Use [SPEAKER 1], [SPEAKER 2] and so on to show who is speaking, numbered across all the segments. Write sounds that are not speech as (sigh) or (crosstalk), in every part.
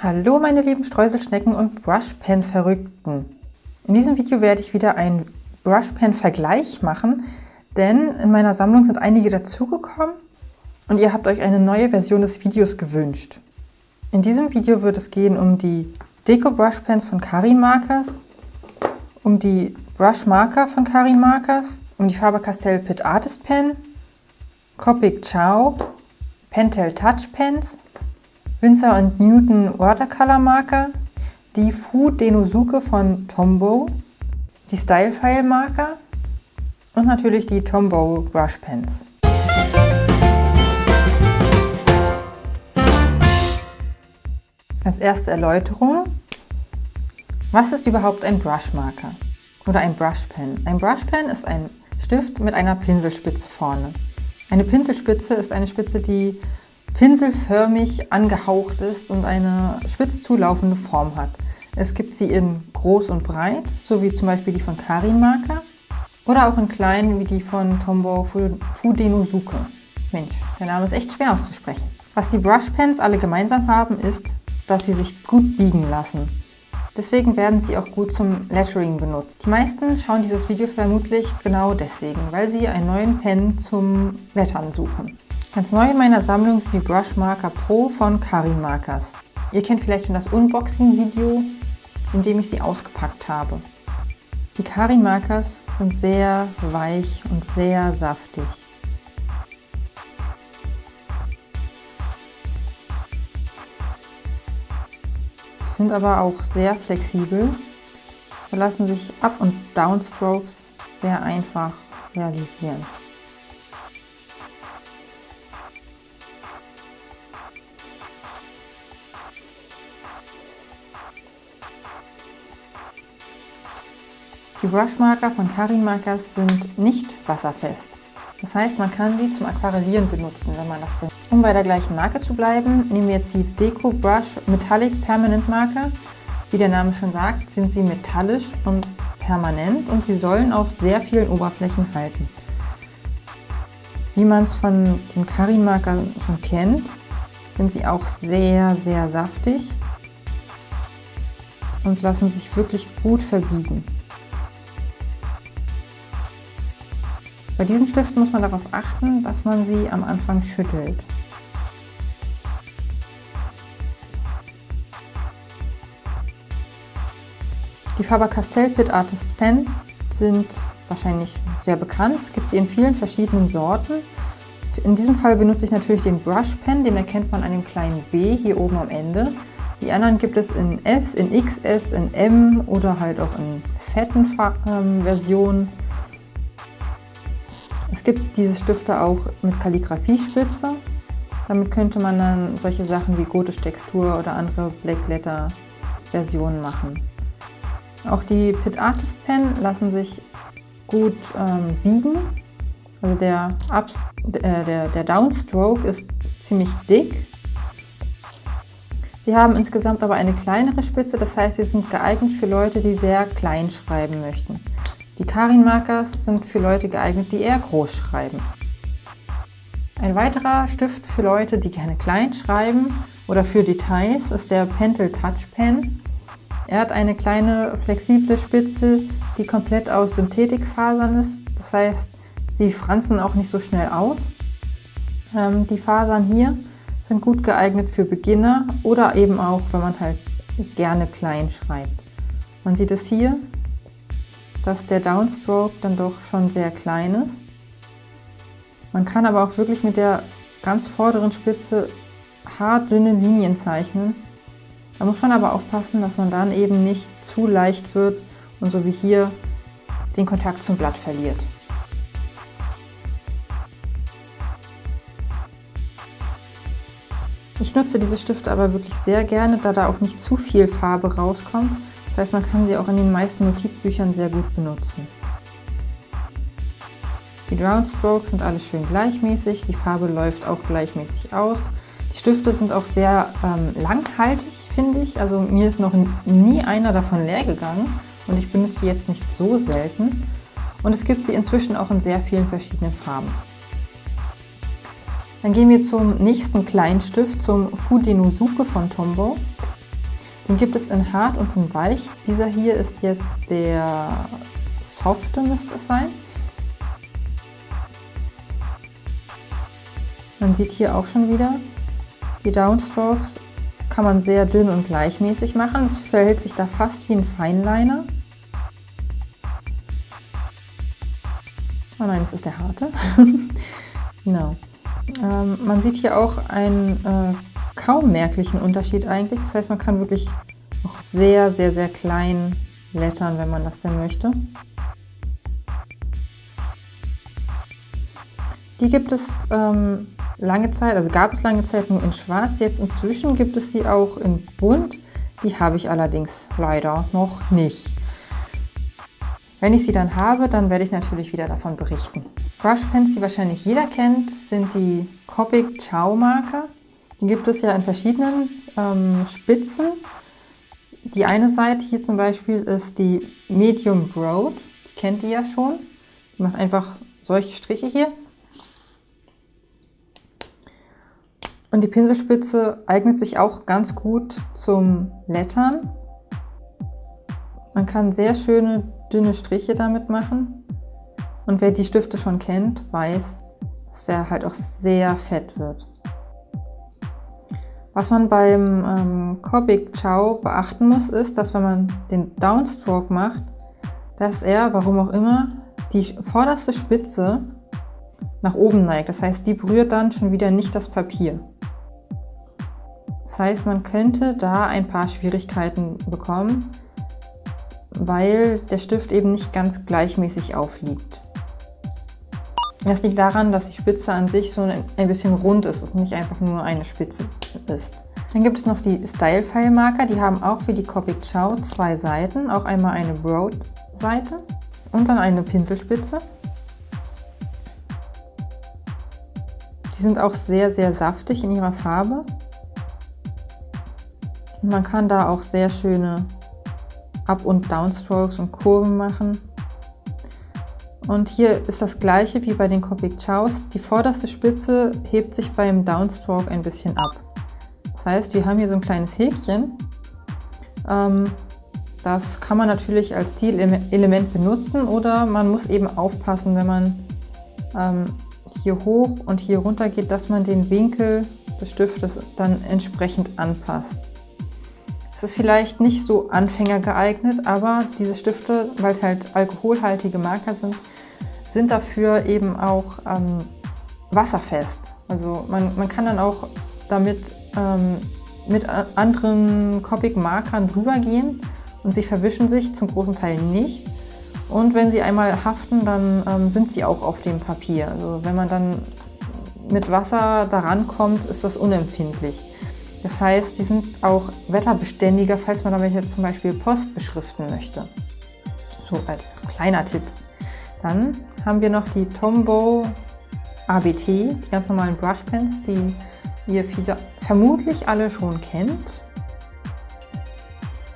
[SPEAKER 1] Hallo meine lieben Streuselschnecken und Brushpen-Verrückten. In diesem Video werde ich wieder einen Brushpen-Vergleich machen, denn in meiner Sammlung sind einige dazugekommen und ihr habt euch eine neue Version des Videos gewünscht. In diesem Video wird es gehen um die Deko Brushpens von Karin Markers, um die Brush Marker von Karin Markers, um die Faber-Castell Pit Artist Pen, Copic Ciao, Pentel Touch Pens, Winsor Newton Watercolor Marker, die Fu Denosuke von Tombow, die Style File Marker und natürlich die Tombow Brush Pens. Als erste Erläuterung, was ist überhaupt ein Brush Marker oder ein Brush Pen? Ein Brush Pen ist ein Stift mit einer Pinselspitze vorne. Eine Pinselspitze ist eine Spitze, die pinselförmig angehaucht ist und eine spitz zulaufende Form hat. Es gibt sie in groß und breit, so wie zum Beispiel die von Karin Marker oder auch in klein wie die von Tombow Fudenosuke. Mensch, der Name ist echt schwer auszusprechen. Was die Brushpens alle gemeinsam haben, ist, dass sie sich gut biegen lassen. Deswegen werden sie auch gut zum Lettering benutzt. Die meisten schauen dieses Video vermutlich genau deswegen, weil sie einen neuen Pen zum Lettern suchen. Ganz neu in meiner Sammlung sind die Brush Marker Pro von Karin Markers. Ihr kennt vielleicht schon das Unboxing-Video, in dem ich sie ausgepackt habe. Die Karin Markers sind sehr weich und sehr saftig. Sind aber auch sehr flexibel, lassen sich Up- und Downstrokes sehr einfach realisieren. Die Brushmarker von Karin Markers sind nicht wasserfest. Das heißt, man kann sie zum Aquarellieren benutzen, wenn man das denn. Um bei der gleichen Marke zu bleiben, nehmen wir jetzt die Deco Brush Metallic Permanent Marker. Wie der Name schon sagt, sind sie metallisch und permanent und sie sollen auf sehr vielen Oberflächen halten. Wie man es von den Karin Markern schon kennt, sind sie auch sehr, sehr saftig und lassen sich wirklich gut verbiegen. Bei diesen Stiften muss man darauf achten, dass man sie am Anfang schüttelt. Die Faber-Castell Pit Artist Pen sind wahrscheinlich sehr bekannt. Es gibt sie in vielen verschiedenen Sorten. In diesem Fall benutze ich natürlich den Brush Pen, den erkennt man an dem kleinen B hier oben am Ende. Die anderen gibt es in S, in XS, in M oder halt auch in fetten ähm, Versionen. Es gibt diese Stifte auch mit Kalligrafiespitze. Damit könnte man dann solche Sachen wie gotisch Textur oder andere Black Letter Versionen machen. Auch die Pit Artist Pen lassen sich gut ähm, biegen. Also der, Ups, äh, der, der Downstroke ist ziemlich dick. Sie haben insgesamt aber eine kleinere Spitze, das heißt, sie sind geeignet für Leute, die sehr klein schreiben möchten. Die Karin-Markers sind für Leute geeignet, die eher groß schreiben. Ein weiterer Stift für Leute, die gerne klein schreiben oder für Details ist der Pentel Touch Pen. Er hat eine kleine flexible Spitze, die komplett aus Synthetikfasern ist. Das heißt, sie franzen auch nicht so schnell aus. Ähm, die Fasern hier sind gut geeignet für Beginner oder eben auch, wenn man halt gerne klein schreibt. Man sieht es hier, dass der Downstroke dann doch schon sehr klein ist. Man kann aber auch wirklich mit der ganz vorderen Spitze hart dünne Linien zeichnen. Da muss man aber aufpassen, dass man dann eben nicht zu leicht wird und so wie hier den Kontakt zum Blatt verliert. Ich nutze diese Stifte aber wirklich sehr gerne, da da auch nicht zu viel Farbe rauskommt das heißt, man kann sie auch in den meisten Notizbüchern sehr gut benutzen. Die Groundstrokes sind alle schön gleichmäßig, die Farbe läuft auch gleichmäßig aus. Die Stifte sind auch sehr ähm, langhaltig, finde ich. Also mir ist noch nie einer davon leer gegangen und ich benutze sie jetzt nicht so selten. Und es gibt sie inzwischen auch in sehr vielen verschiedenen Farben. Dann gehen wir zum nächsten Kleinstift, zum Fudenosuke von Tombow. Den gibt es in hart und in weich. Dieser hier ist jetzt der softe, müsste es sein. Man sieht hier auch schon wieder, die Downstrokes kann man sehr dünn und gleichmäßig machen. Es verhält sich da fast wie ein Feinliner. Oh nein, das ist der harte. (laughs) genau. Ähm, man sieht hier auch einen äh, kaum merklichen Unterschied eigentlich. Das heißt, man kann wirklich noch sehr, sehr, sehr klein lettern, wenn man das denn möchte. Die gibt es ähm, lange Zeit, also gab es lange Zeit nur in schwarz. Jetzt inzwischen gibt es sie auch in bunt. Die habe ich allerdings leider noch nicht. Wenn ich sie dann habe, dann werde ich natürlich wieder davon berichten. Brushpens, die wahrscheinlich jeder kennt, sind die Copic Chow Marker. Die gibt es ja in verschiedenen ähm, Spitzen. Die eine Seite hier zum Beispiel ist die Medium Broad. Die kennt ihr ja schon. Die macht einfach solche Striche hier. Und die Pinselspitze eignet sich auch ganz gut zum Lettern. Man kann sehr schöne dünne Striche damit machen. Und wer die Stifte schon kennt, weiß, dass der halt auch sehr fett wird. Was man beim ähm, Copic Chow beachten muss, ist, dass wenn man den Downstroke macht, dass er, warum auch immer, die vorderste Spitze nach oben neigt. Das heißt, die berührt dann schon wieder nicht das Papier. Das heißt, man könnte da ein paar Schwierigkeiten bekommen, weil der Stift eben nicht ganz gleichmäßig aufliegt. Das liegt daran, dass die Spitze an sich so ein bisschen rund ist und nicht einfach nur eine Spitze ist. Dann gibt es noch die Style File Marker, die haben auch wie die Copic Chow zwei Seiten, auch einmal eine Broad-Seite und dann eine Pinselspitze. Die sind auch sehr, sehr saftig in ihrer Farbe. Und man kann da auch sehr schöne Up- und Downstrokes und Kurven machen. Und hier ist das gleiche wie bei den Copic Chows. Die vorderste Spitze hebt sich beim Downstroke ein bisschen ab. Das heißt, wir haben hier so ein kleines Häkchen. Ähm, das kann man natürlich als Stilelement benutzen oder man muss eben aufpassen, wenn man ähm, hier hoch und hier runter geht, dass man den Winkel des Stiftes dann entsprechend anpasst. Es ist vielleicht nicht so Anfänger geeignet, aber diese Stifte, weil es halt alkoholhaltige Marker sind, sind dafür eben auch ähm, wasserfest. Also man, man kann dann auch damit ähm, mit anderen Copic-Markern drüber gehen und sie verwischen sich zum großen Teil nicht. Und wenn sie einmal haften, dann ähm, sind sie auch auf dem Papier. Also wenn man dann mit Wasser daran kommt, ist das unempfindlich. Das heißt, die sind auch wetterbeständiger, falls man damit jetzt zum Beispiel Post beschriften möchte. So als kleiner Tipp. Dann haben wir noch die Tombow ABT, die ganz normalen Brushpens, die ihr viele, vermutlich alle schon kennt.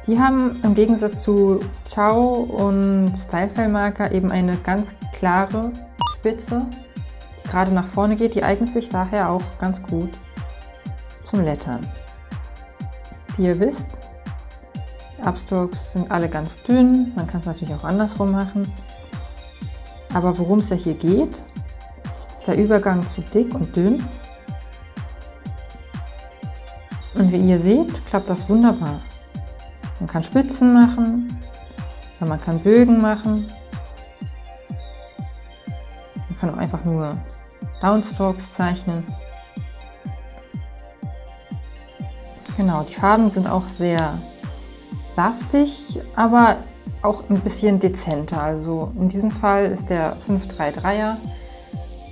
[SPEAKER 1] Die haben im Gegensatz zu Ciao und Stylefile Marker eben eine ganz klare Spitze, die gerade nach vorne geht. Die eignet sich daher auch ganz gut zum Lettern. Wie ihr wisst, Upstrokes sind alle ganz dünn, man kann es natürlich auch andersrum machen. Aber worum es ja hier geht, ist der Übergang zu dick und dünn. Und wie ihr seht, klappt das wunderbar. Man kann Spitzen machen, man kann Bögen machen. Man kann auch einfach nur Downstrokes zeichnen. Genau, die Farben sind auch sehr saftig, aber auch ein bisschen dezenter. Also in diesem Fall ist der 533er,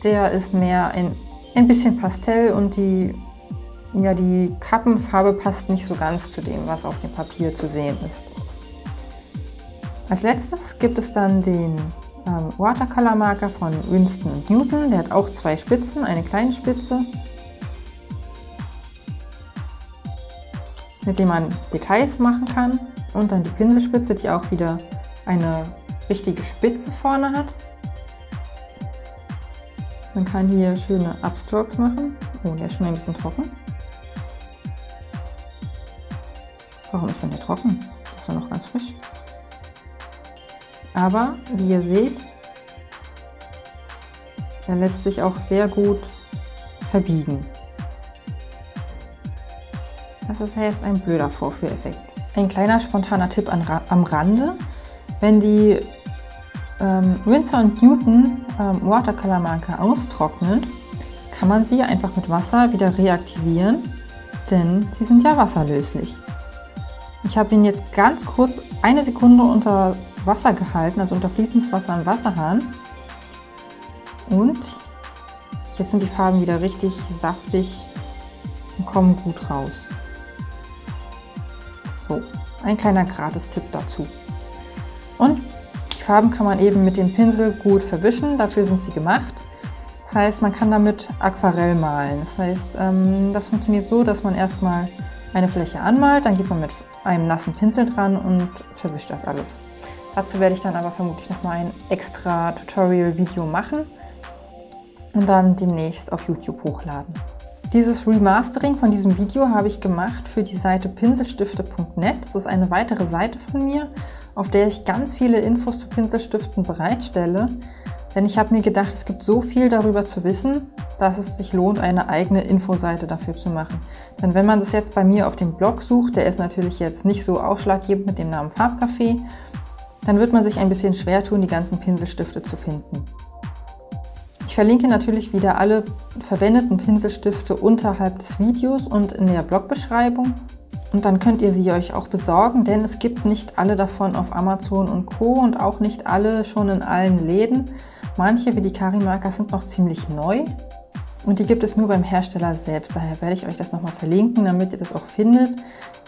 [SPEAKER 1] der ist mehr ein, ein bisschen Pastell und die, ja, die Kappenfarbe passt nicht so ganz zu dem, was auf dem Papier zu sehen ist. Als letztes gibt es dann den ähm, Watercolor Marker von Winston Newton. Der hat auch zwei Spitzen, eine kleine Spitze mit dem man Details machen kann. Und dann die Pinselspitze, die auch wieder eine richtige Spitze vorne hat. Man kann hier schöne Upstrokes machen. Oh, der ist schon ein bisschen trocken. Warum ist denn der trocken? Der ist ja noch ganz frisch. Aber, wie ihr seht, er lässt sich auch sehr gut verbiegen. Das ist ja jetzt ein blöder Vorführeffekt. Ein kleiner spontaner Tipp am Rande. Wenn die ähm, Winsor Newton ähm, Watercolor Marker austrocknen, kann man sie einfach mit Wasser wieder reaktivieren, denn sie sind ja wasserlöslich. Ich habe ihn jetzt ganz kurz eine Sekunde unter Wasser gehalten, also unter fließendes Wasser im Wasserhahn. Und jetzt sind die Farben wieder richtig saftig und kommen gut raus. So, ein kleiner Gratis-Tipp dazu. Und die Farben kann man eben mit dem Pinsel gut verwischen, dafür sind sie gemacht. Das heißt, man kann damit Aquarell malen. Das heißt, ähm, das funktioniert so, dass man erstmal eine Fläche anmalt, dann geht man mit einem nassen Pinsel dran und verwischt das alles. Dazu werde ich dann aber vermutlich nochmal ein extra Tutorial-Video machen und dann demnächst auf YouTube hochladen. Dieses Remastering von diesem Video habe ich gemacht für die Seite pinselstifte.net. Das ist eine weitere Seite von mir, auf der ich ganz viele Infos zu Pinselstiften bereitstelle. Denn ich habe mir gedacht, es gibt so viel darüber zu wissen, dass es sich lohnt, eine eigene Infoseite dafür zu machen. Denn wenn man das jetzt bei mir auf dem Blog sucht, der ist natürlich jetzt nicht so ausschlaggebend mit dem Namen Farbcafé, dann wird man sich ein bisschen schwer tun, die ganzen Pinselstifte zu finden. Ich verlinke natürlich wieder alle verwendeten Pinselstifte unterhalb des Videos und in der Blogbeschreibung. Und dann könnt ihr sie euch auch besorgen, denn es gibt nicht alle davon auf Amazon und Co. und auch nicht alle schon in allen Läden. Manche, wie die Karimarker, sind noch ziemlich neu und die gibt es nur beim Hersteller selbst. Daher werde ich euch das nochmal verlinken, damit ihr das auch findet,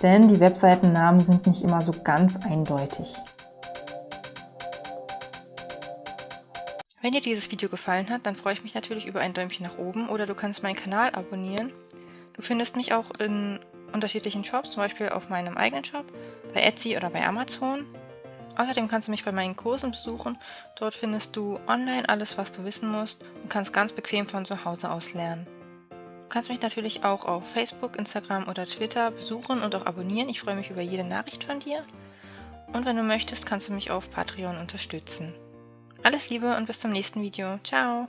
[SPEAKER 1] denn die Webseitennamen sind nicht immer so ganz eindeutig. Wenn dir dieses Video gefallen hat, dann freue ich mich natürlich über ein Däumchen nach oben oder du kannst meinen Kanal abonnieren. Du findest mich auch in unterschiedlichen Shops, zum Beispiel auf meinem eigenen Shop, bei Etsy oder bei Amazon. Außerdem kannst du mich bei meinen Kursen besuchen. Dort findest du online alles, was du wissen musst und kannst ganz bequem von zu Hause aus lernen. Du kannst mich natürlich auch auf Facebook, Instagram oder Twitter besuchen und auch abonnieren. Ich freue mich über jede Nachricht von dir. Und wenn du möchtest, kannst du mich auf Patreon unterstützen. Alles Liebe und bis zum nächsten Video. Ciao!